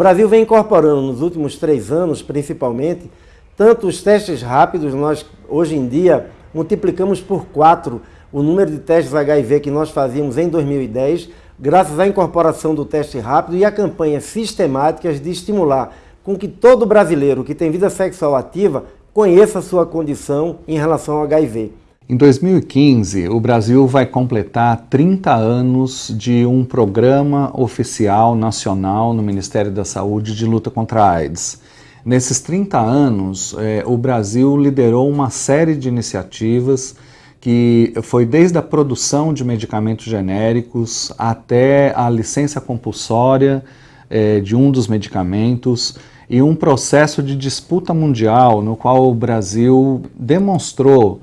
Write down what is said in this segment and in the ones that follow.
Brasil vem incorporando nos últimos três anos, principalmente, tanto os testes rápidos, nós hoje em dia multiplicamos por quatro o número de testes HIV que nós fazíamos em 2010, graças à incorporação do teste rápido e a campanhas sistemáticas de estimular com que todo brasileiro que tem vida sexual ativa conheça a sua condição em relação ao HIV. Em 2015, o Brasil vai completar 30 anos de um programa oficial nacional no Ministério da Saúde de luta contra a AIDS. Nesses 30 anos, eh, o Brasil liderou uma série de iniciativas que foi desde a produção de medicamentos genéricos até a licença compulsória eh, de um dos medicamentos e um processo de disputa mundial no qual o Brasil demonstrou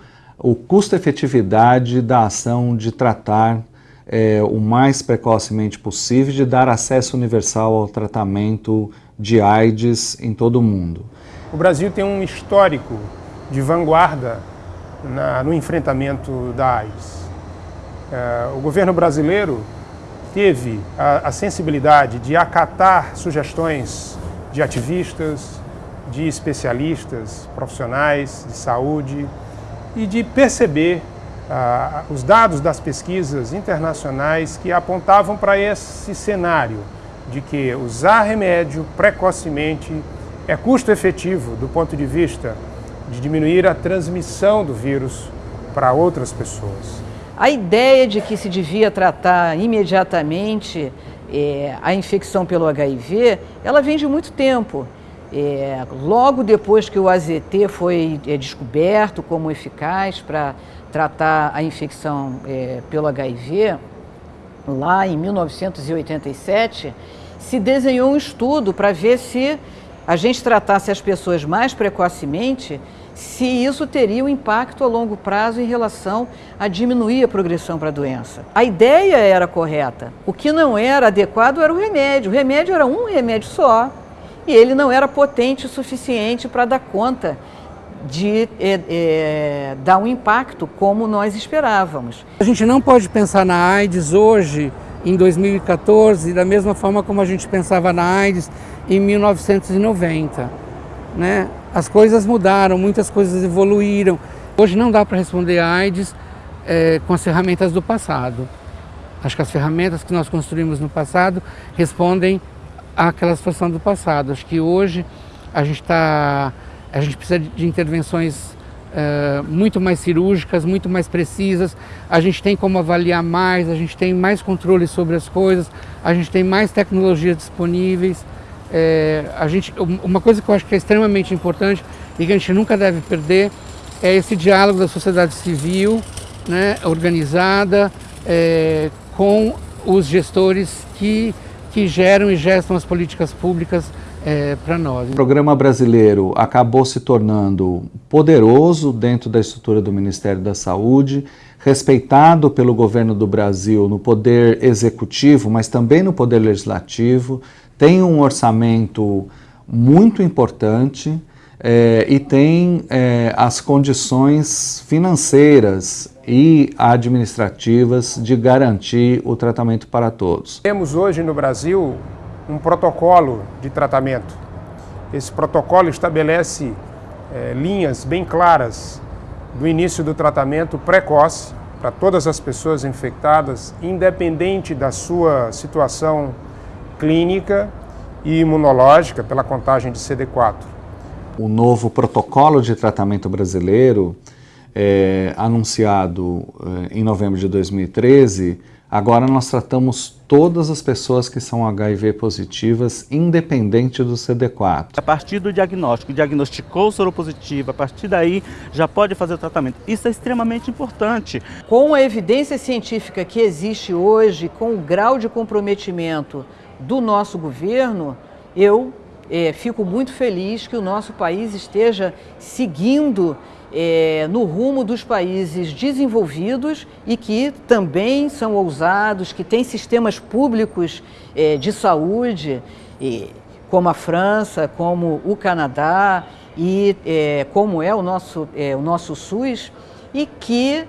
o custo-efetividade da ação de tratar é, o mais precocemente possível de dar acesso universal ao tratamento de AIDS em todo o mundo. O Brasil tem um histórico de vanguarda na, no enfrentamento da AIDS. É, o governo brasileiro teve a, a sensibilidade de acatar sugestões de ativistas, de especialistas, profissionais de saúde, e de perceber ah, os dados das pesquisas internacionais que apontavam para esse cenário de que usar remédio precocemente é custo efetivo do ponto de vista de diminuir a transmissão do vírus para outras pessoas. A ideia de que se devia tratar imediatamente é, a infecção pelo HIV, ela vem de muito tempo. É, logo depois que o AZT foi é, descoberto como eficaz para tratar a infecção é, pelo HIV, lá em 1987, se desenhou um estudo para ver se a gente tratasse as pessoas mais precocemente, se isso teria um impacto a longo prazo em relação a diminuir a progressão para a doença. A ideia era correta. O que não era adequado era o remédio. O remédio era um remédio só, e ele não era potente o suficiente para dar conta de é, é, dar um impacto como nós esperávamos. A gente não pode pensar na AIDS hoje, em 2014, da mesma forma como a gente pensava na AIDS em 1990. Né? As coisas mudaram, muitas coisas evoluíram. Hoje não dá para responder a AIDS é, com as ferramentas do passado. Acho que as ferramentas que nós construímos no passado respondem àquela situação do passado. Acho que hoje a gente, tá, a gente precisa de intervenções uh, muito mais cirúrgicas, muito mais precisas. A gente tem como avaliar mais, a gente tem mais controle sobre as coisas, a gente tem mais tecnologias disponíveis. É, a gente, uma coisa que eu acho que é extremamente importante e que a gente nunca deve perder é esse diálogo da sociedade civil, né, organizada, é, com os gestores que que geram e gestam as políticas públicas é, para nós. O programa brasileiro acabou se tornando poderoso dentro da estrutura do Ministério da Saúde, respeitado pelo governo do Brasil no poder executivo, mas também no poder legislativo, tem um orçamento muito importante é, e tem é, as condições financeiras e administrativas de garantir o tratamento para todos. Temos hoje no Brasil um protocolo de tratamento. Esse protocolo estabelece é, linhas bem claras do início do tratamento precoce para todas as pessoas infectadas, independente da sua situação clínica e imunológica pela contagem de CD4. O novo protocolo de tratamento brasileiro é, anunciado é, em novembro de 2013, agora nós tratamos todas as pessoas que são HIV positivas, independente do CD4. A partir do diagnóstico, diagnosticou soropositivo, a partir daí já pode fazer o tratamento. Isso é extremamente importante. Com a evidência científica que existe hoje, com o grau de comprometimento do nosso governo, eu é, fico muito feliz que o nosso país esteja seguindo é, no rumo dos países desenvolvidos e que também são ousados, que têm sistemas públicos é, de saúde, como a França, como o Canadá e é, como é o nosso, é, o nosso SUS, e que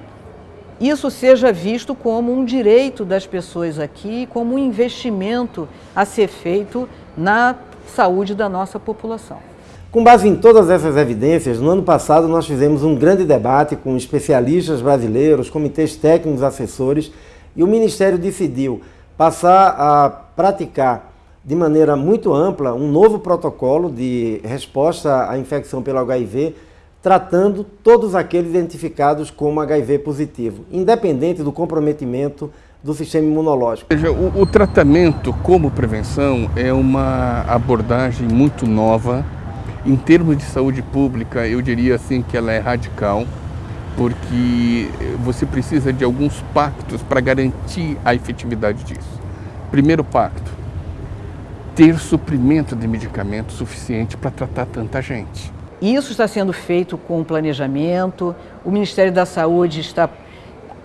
isso seja visto como um direito das pessoas aqui, como um investimento a ser feito na saúde da nossa população. Com base em todas essas evidências, no ano passado nós fizemos um grande debate com especialistas brasileiros, comitês técnicos assessores, e o Ministério decidiu passar a praticar de maneira muito ampla um novo protocolo de resposta à infecção pelo HIV, tratando todos aqueles identificados como HIV positivo, independente do comprometimento do sistema imunológico. Veja, o, o tratamento como prevenção é uma abordagem muito nova. Em termos de saúde pública, eu diria assim que ela é radical, porque você precisa de alguns pactos para garantir a efetividade disso. Primeiro pacto, ter suprimento de medicamento suficiente para tratar tanta gente. Isso está sendo feito com planejamento, o Ministério da Saúde está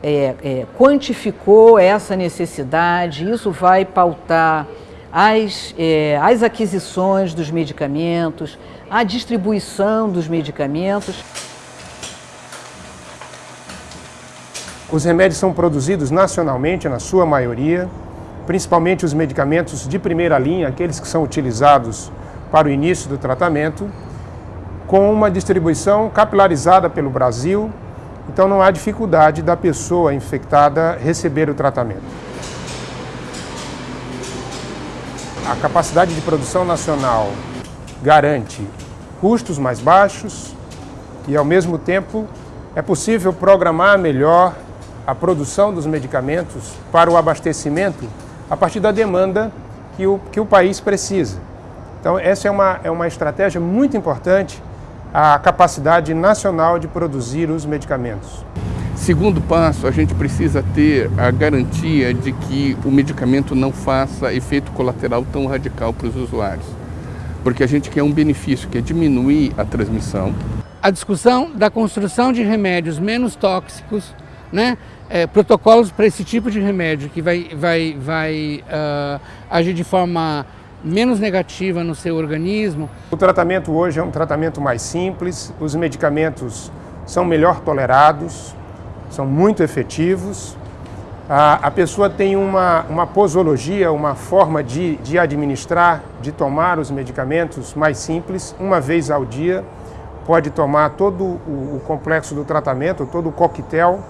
é, é, quantificou essa necessidade, isso vai pautar as, é, as aquisições dos medicamentos, a distribuição dos medicamentos. Os remédios são produzidos nacionalmente, na sua maioria, principalmente os medicamentos de primeira linha, aqueles que são utilizados para o início do tratamento, com uma distribuição capilarizada pelo Brasil, então não há dificuldade da pessoa infectada receber o tratamento. A capacidade de produção nacional garante custos mais baixos e, ao mesmo tempo, é possível programar melhor a produção dos medicamentos para o abastecimento a partir da demanda que o, que o país precisa. Então, essa é uma, é uma estratégia muito importante a capacidade nacional de produzir os medicamentos. Segundo passo, a gente precisa ter a garantia de que o medicamento não faça efeito colateral tão radical para os usuários. Porque a gente quer um benefício, que é diminuir a transmissão. A discussão da construção de remédios menos tóxicos, né? É, protocolos para esse tipo de remédio que vai, vai, vai uh, agir de forma menos negativa no seu organismo. O tratamento hoje é um tratamento mais simples, os medicamentos são melhor tolerados, são muito efetivos. A, a pessoa tem uma, uma posologia, uma forma de, de administrar, de tomar os medicamentos mais simples, uma vez ao dia. Pode tomar todo o, o complexo do tratamento, todo o coquetel,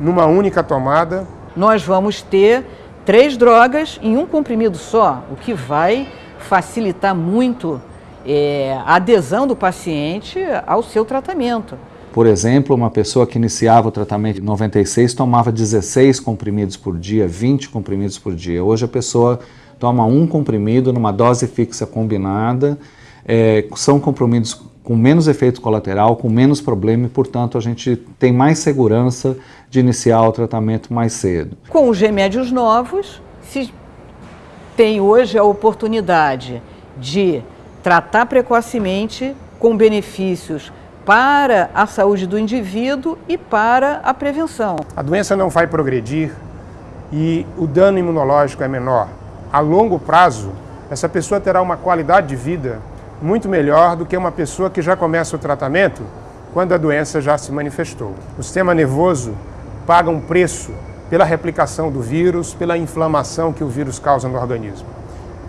numa única tomada. Nós vamos ter três drogas em um comprimido só, o que vai facilitar muito é, a adesão do paciente ao seu tratamento. Por exemplo, uma pessoa que iniciava o tratamento em 96 tomava 16 comprimidos por dia, 20 comprimidos por dia. Hoje a pessoa toma um comprimido numa dose fixa combinada, é, são comprimidos com menos efeito colateral, com menos problema e, portanto, a gente tem mais segurança de iniciar o tratamento mais cedo. Com os remédios novos, se tem hoje a oportunidade de tratar precocemente com benefícios para a saúde do indivíduo e para a prevenção. A doença não vai progredir e o dano imunológico é menor. A longo prazo, essa pessoa terá uma qualidade de vida muito melhor do que uma pessoa que já começa o tratamento quando a doença já se manifestou. O sistema nervoso paga um preço pela replicação do vírus, pela inflamação que o vírus causa no organismo.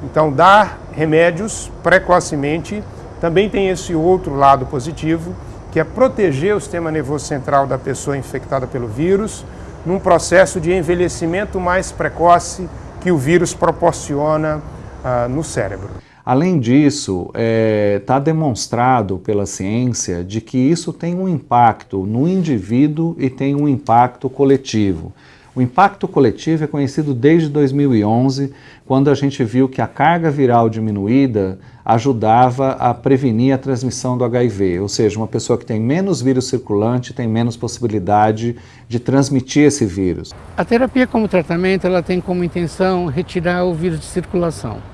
Então, dar remédios precocemente também tem esse outro lado positivo, que é proteger o sistema nervoso central da pessoa infectada pelo vírus num processo de envelhecimento mais precoce que o vírus proporciona uh, no cérebro. Além disso, está é, tá demonstrado pela ciência de que isso tem um impacto no indivíduo e tem um impacto coletivo. O impacto coletivo é conhecido desde 2011, quando a gente viu que a carga viral diminuída ajudava a prevenir a transmissão do HIV, ou seja, uma pessoa que tem menos vírus circulante tem menos possibilidade de transmitir esse vírus. A terapia como tratamento ela tem como intenção retirar o vírus de circulação.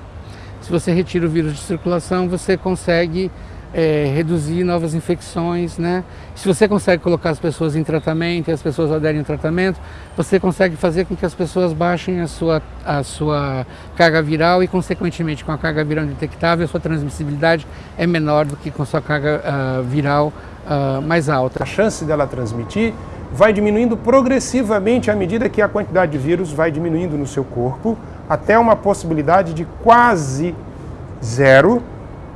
Se você retira o vírus de circulação, você consegue é, reduzir novas infecções, né? Se você consegue colocar as pessoas em tratamento e as pessoas aderem ao tratamento, você consegue fazer com que as pessoas baixem a sua, a sua carga viral e, consequentemente, com a carga viral detectável, a sua transmissibilidade é menor do que com a sua carga uh, viral uh, mais alta. A chance dela transmitir vai diminuindo progressivamente à medida que a quantidade de vírus vai diminuindo no seu corpo, até uma possibilidade de quase zero,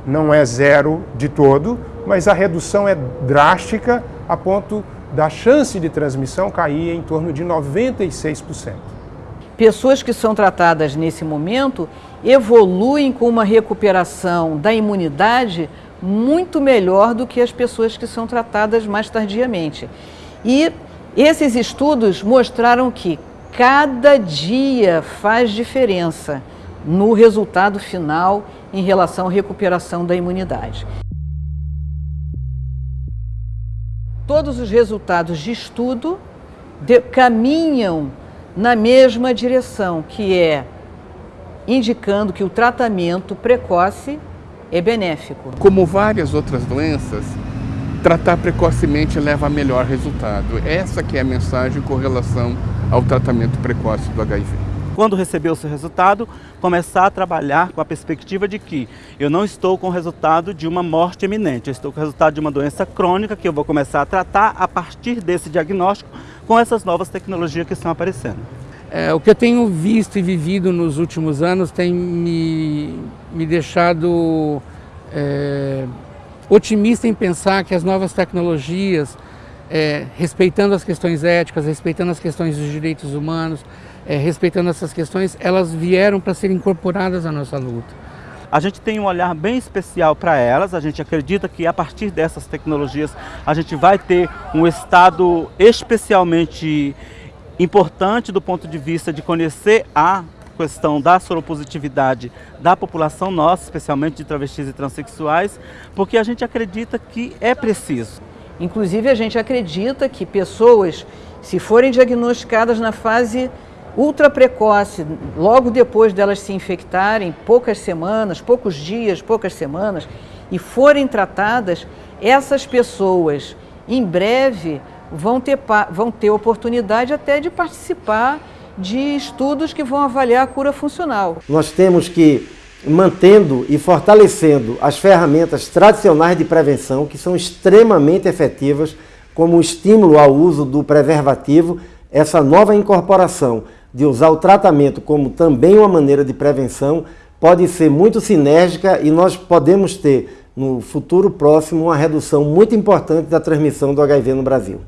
não é zero de todo, mas a redução é drástica a ponto da chance de transmissão cair em torno de 96%. Pessoas que são tratadas nesse momento evoluem com uma recuperação da imunidade muito melhor do que as pessoas que são tratadas mais tardiamente. E esses estudos mostraram que cada dia faz diferença no resultado final em relação à recuperação da imunidade. Todos os resultados de estudo de, caminham na mesma direção, que é indicando que o tratamento precoce é benéfico. Como várias outras doenças, tratar precocemente leva a melhor resultado. Essa que é a mensagem com relação ao tratamento precoce do HIV. Quando receber o seu resultado, começar a trabalhar com a perspectiva de que eu não estou com o resultado de uma morte iminente, eu estou com o resultado de uma doença crônica que eu vou começar a tratar a partir desse diagnóstico com essas novas tecnologias que estão aparecendo. É, o que eu tenho visto e vivido nos últimos anos tem me, me deixado é, otimista em pensar que as novas tecnologias, é, respeitando as questões éticas, respeitando as questões dos direitos humanos, é, respeitando essas questões, elas vieram para serem incorporadas à nossa luta. A gente tem um olhar bem especial para elas, a gente acredita que a partir dessas tecnologias a gente vai ter um estado especialmente importante do ponto de vista de conhecer a questão da soropositividade da população nossa, especialmente de travestis e transexuais, porque a gente acredita que é preciso. Inclusive, a gente acredita que pessoas, se forem diagnosticadas na fase ultra precoce, logo depois delas se infectarem, poucas semanas, poucos dias, poucas semanas, e forem tratadas, essas pessoas, em breve, vão ter, vão ter oportunidade até de participar de estudos que vão avaliar a cura funcional. Nós temos que, mantendo e fortalecendo as ferramentas tradicionais de prevenção, que são extremamente efetivas, como o estímulo ao uso do preservativo, essa nova incorporação de usar o tratamento como também uma maneira de prevenção pode ser muito sinérgica e nós podemos ter no futuro próximo uma redução muito importante da transmissão do HIV no Brasil.